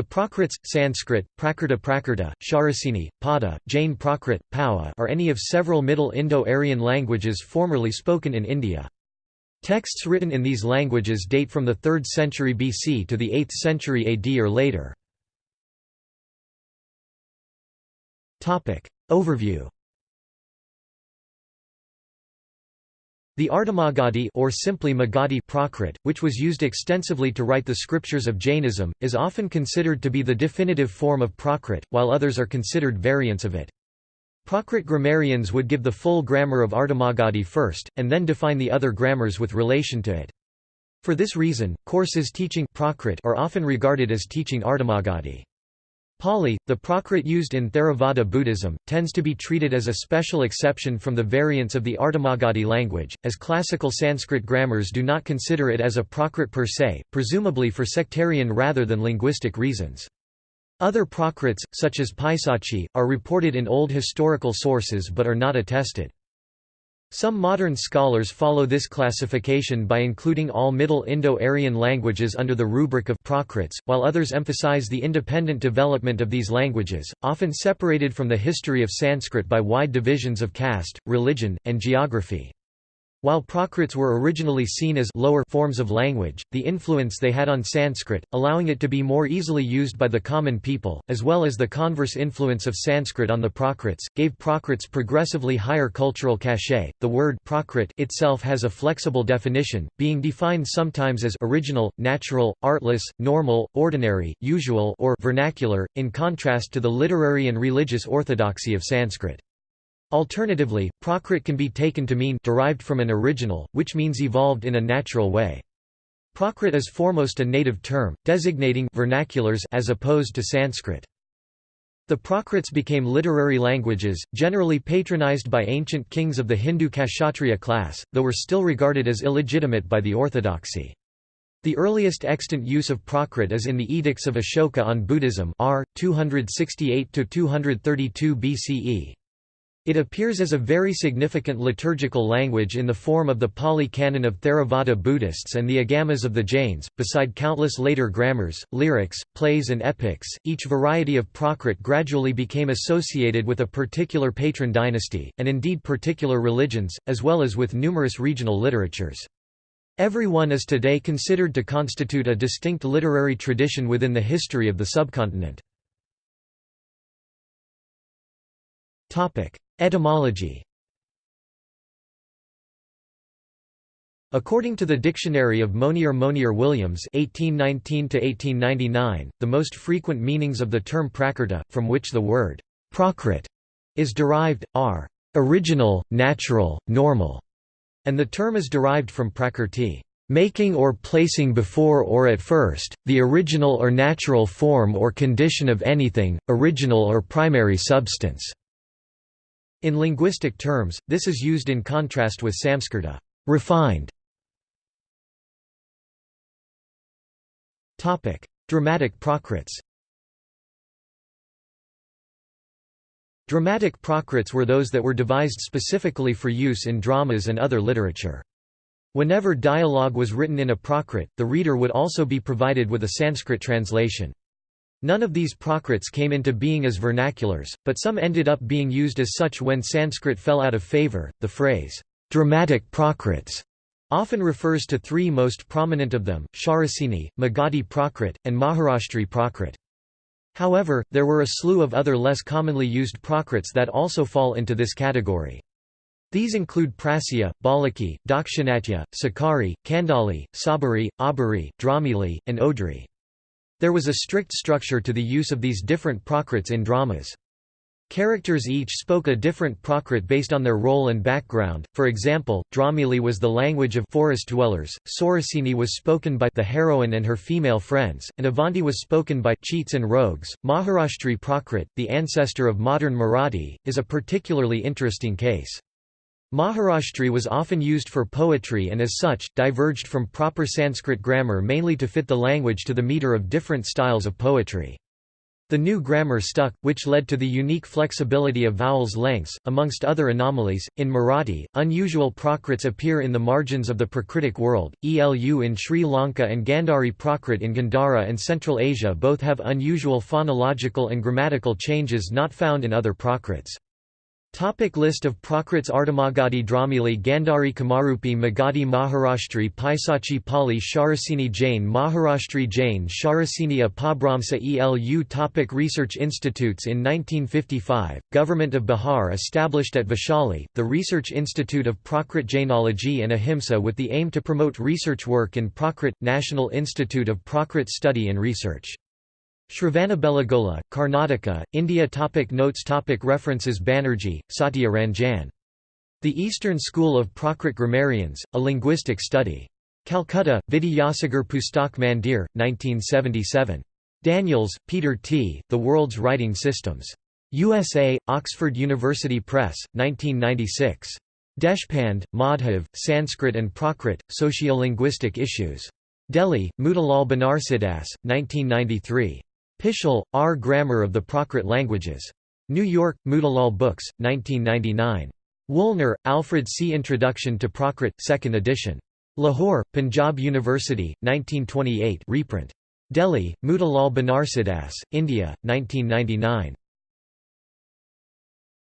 The Prakrits, Sanskrit, Prakrta Prakrta, Shauraseni, Pada, Jain Prakrit, Pawa are any of several Middle Indo-Aryan languages formerly spoken in India. Texts written in these languages date from the 3rd century BC to the 8th century AD or later. Overview The Ardhamagadhi or simply Magadhi Prakrit, which was used extensively to write the scriptures of Jainism, is often considered to be the definitive form of Prakrit, while others are considered variants of it. Prakrit grammarians would give the full grammar of Ardhamagadhi first, and then define the other grammars with relation to it. For this reason, courses teaching Prakrit are often regarded as teaching Ardhamagadhi. Pali, the Prakrit used in Theravada Buddhism, tends to be treated as a special exception from the variants of the Ardhamagadhi language, as classical Sanskrit grammars do not consider it as a Prakrit per se, presumably for sectarian rather than linguistic reasons. Other Prakrits, such as Paisachi, are reported in old historical sources but are not attested. Some modern scholars follow this classification by including all Middle Indo-Aryan languages under the rubric of Prakrits, while others emphasize the independent development of these languages, often separated from the history of Sanskrit by wide divisions of caste, religion, and geography. While Prakrits were originally seen as lower forms of language, the influence they had on Sanskrit, allowing it to be more easily used by the common people, as well as the converse influence of Sanskrit on the Prakrits, gave Prakrits progressively higher cultural cachet. The word Prakrit itself has a flexible definition, being defined sometimes as original, natural, artless, normal, ordinary, usual, or vernacular, in contrast to the literary and religious orthodoxy of Sanskrit. Alternatively, Prakrit can be taken to mean derived from an original, which means evolved in a natural way. Prakrit is foremost a native term, designating vernaculars as opposed to Sanskrit. The Prakrits became literary languages, generally patronized by ancient kings of the Hindu Kshatriya class, though were still regarded as illegitimate by the orthodoxy. The earliest extant use of Prakrit is in the Edicts of Ashoka on Buddhism r. 268–232 BCE. It appears as a very significant liturgical language in the form of the Pali Canon of Theravada Buddhists and the Agamas of the Jains, beside countless later grammars, lyrics, plays and epics. Each variety of Prakrit gradually became associated with a particular patron dynasty, and indeed particular religions, as well as with numerous regional literatures. Every one is today considered to constitute a distinct literary tradition within the history of the subcontinent. Etymology According to the Dictionary of Monier Monier Williams (1819–1899), the most frequent meanings of the term prakrta, from which the word prakrit is derived, are original, natural, normal, and the term is derived from prakrti, making or placing before or at first, the original or natural form or condition of anything, original or primary substance. In linguistic terms, this is used in contrast with Samskrta refined". Dramatic Prakrits Dramatic Prakrits were those that were devised specifically for use in dramas and other literature. Whenever dialogue was written in a Prakrit, the reader would also be provided with a Sanskrit translation. None of these Prakrits came into being as vernaculars, but some ended up being used as such when Sanskrit fell out of favor. The phrase, dramatic Prakrits, often refers to three most prominent of them, Shauraseni, Magadhi Prakrit, and Maharashtri Prakrit. However, there were a slew of other less commonly used Prakrits that also fall into this category. These include Prasya, Balaki, Dakshinatya, Sakari, Kandali, Sabari, Abari, Dramili, and Odri. There was a strict structure to the use of these different Prakrits in dramas. Characters each spoke a different Prakrit based on their role and background, for example, Dramili was the language of forest dwellers, Sauraseni was spoken by the heroine and her female friends, and Avanti was spoken by cheats and rogues. Maharashtri Prakrit, the ancestor of modern Marathi, is a particularly interesting case. Maharashtri was often used for poetry and as such, diverged from proper Sanskrit grammar mainly to fit the language to the meter of different styles of poetry. The new grammar stuck, which led to the unique flexibility of vowels lengths, amongst other anomalies. In Marathi, unusual Prakrits appear in the margins of the Prakritic world. ELU in Sri Lanka and Gandhari Prakrit in Gandhara and Central Asia both have unusual phonological and grammatical changes not found in other Prakrits. Topic list of Prakrits Ardhamagadhi Dramili Gandhari Kamarupi Magadhi Maharashtri Paisachi Pali Shauraseni Jain Maharashtri Jain Shauraseni Apabramsa ELU topic Research institutes In 1955, Government of Bihar established at Vaishali, the Research Institute of Prakrit Jainology and Ahimsa with the aim to promote research work in Prakrit, National Institute of Prakrit Study and Research. Shravanabelagola, Karnataka, India topic Notes topic References Banerjee, Satya Ranjan. The Eastern School of Prakrit Grammarians, A Linguistic Study. Calcutta, Vidyasagar Pustak Mandir, 1977. Daniels, Peter T., The World's Writing Systems. USA, Oxford University Press, 1996. Deshpande, Madhav, Sanskrit and Prakrit, Sociolinguistic Issues. Delhi, Motilal Banarsidass, 1993. Pischel, R. Grammar of the Prakrit Languages. New York, Motilal Books, 1999. Woolner, Alfred C. Introduction to Prakrit, 2nd edition. Lahore, Punjab University, 1928 reprint. Delhi, Motilal Banarsidass, India, 1999.